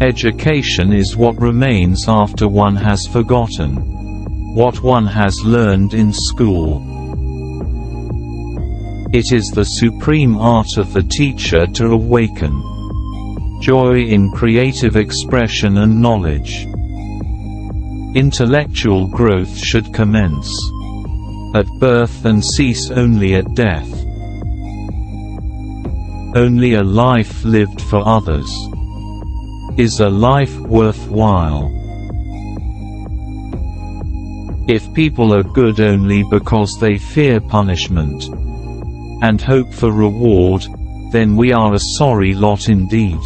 Education is what remains after one has forgotten. What one has learned in school. It is the supreme art of the teacher to awaken joy in creative expression and knowledge. Intellectual growth should commence at birth and cease only at death. Only a life lived for others is a life worthwhile. If people are good only because they fear punishment and hope for reward, then we are a sorry lot indeed.